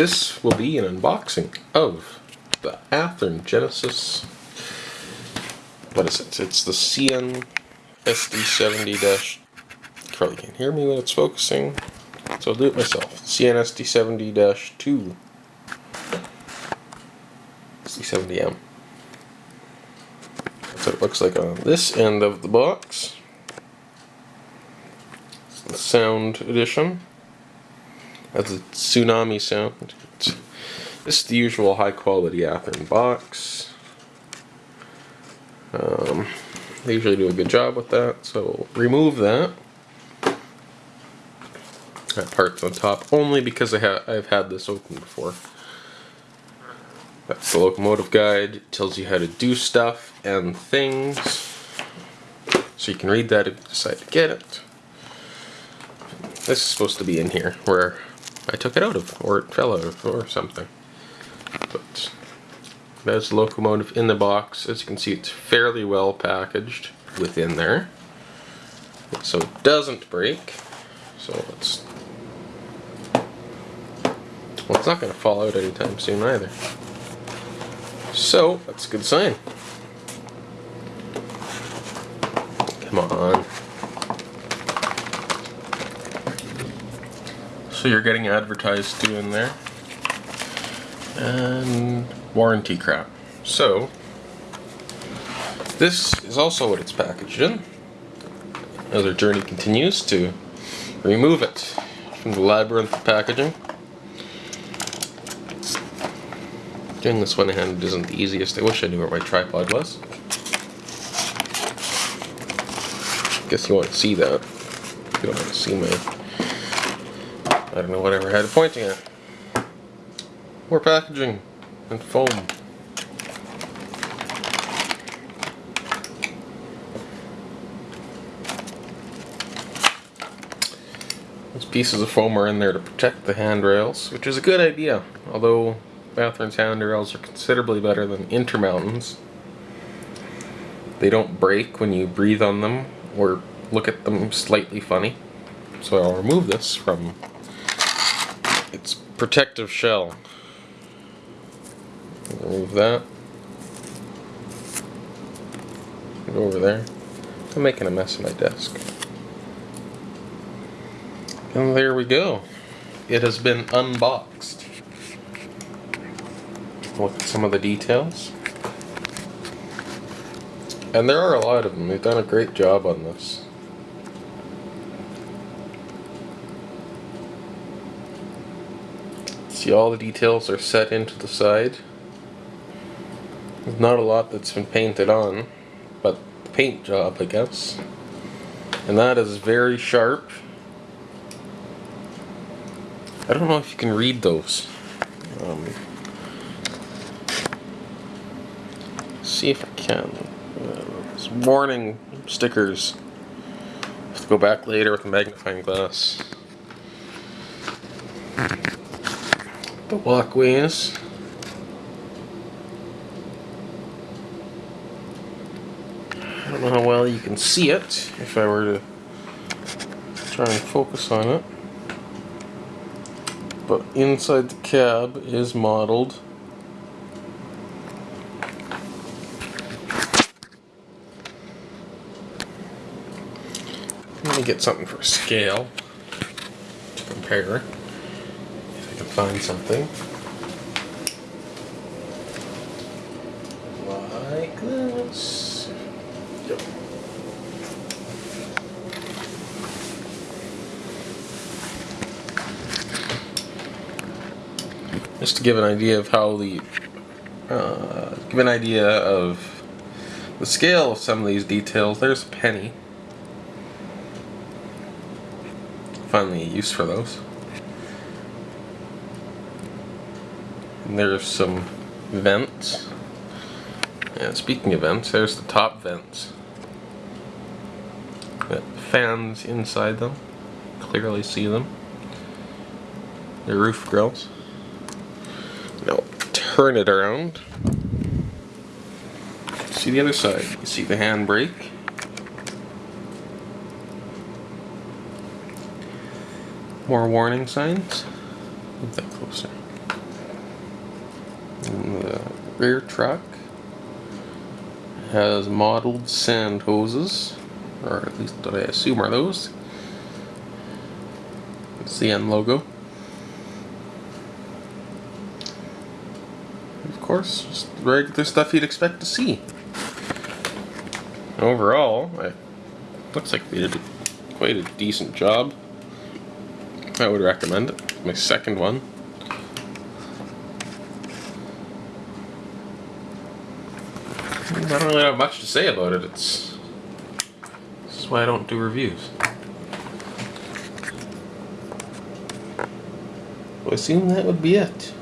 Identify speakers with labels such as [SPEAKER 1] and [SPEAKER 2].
[SPEAKER 1] this will be an unboxing of the Athearn Genesis. What is it? It's the CN SD70 dash. Probably can't hear me when it's focusing, so I'll do it myself. CN SD70 dash 2. SD70M. That's what it looks like on this end of the box. It's the sound edition. That's a tsunami sound. It's, this is the usual high quality Athearn box. Um, they usually do a good job with that, so remove that. That part's on top only because I ha I've had this open before. That's the locomotive guide. It tells you how to do stuff and things. So you can read that if you decide to get it. This is supposed to be in here where I took it out of, or it fell out of, or something. But there's the locomotive in the box. As you can see, it's fairly well packaged within there. So it doesn't break. So let's... Well, it's not going to fall out anytime soon either. So, that's a good sign. Come on. So you're getting advertised to in there. And warranty crap. So, this is also what it's packaged in. As our journey continues to remove it from the labyrinth of packaging. Doing this one-handed isn't the easiest. I wish I knew where my tripod was. Guess you want to see that. You don't want to see my I don't know whatever I had a pointing at. More packaging and foam. These pieces of foam are in there to protect the handrails, which is a good idea, although Athearn's handrails are considerably better than Intermountain's. They don't break when you breathe on them or look at them slightly funny. So I'll remove this from protective shell. Remove that. Go over there. I'm making a mess of my desk. And there we go. It has been unboxed. Look at some of the details. And there are a lot of them. They've done a great job on this. See all the details are set into the side. There's not a lot that's been painted on, but the paint job I guess. And that is very sharp. I don't know if you can read those. Um, see if I can. Uh, warning stickers. Have to go back later with a magnifying glass. The walkways. I don't know how well you can see it if I were to try and focus on it. But inside the cab is modeled Let me get something for scale to compare find something. Like this. Yep. Just to give an idea of how the, uh, give an idea of the scale of some of these details. There's a penny. Finally a use for those. And there's some vents. Yeah, speaking of vents, there's the top vents. Fans inside them. Clearly see them. The roof grills. Now turn it around. See the other side. You see the handbrake. More warning signs. Move that closer. The rear truck has modeled sand hoses, or at least what I assume are those. CN logo. Of course, just regular stuff you'd expect to see. Overall, it looks like they did quite a decent job. I would recommend it. My second one. I don't really have much to say about it. It's this is why I don't do reviews. I assume that would be it.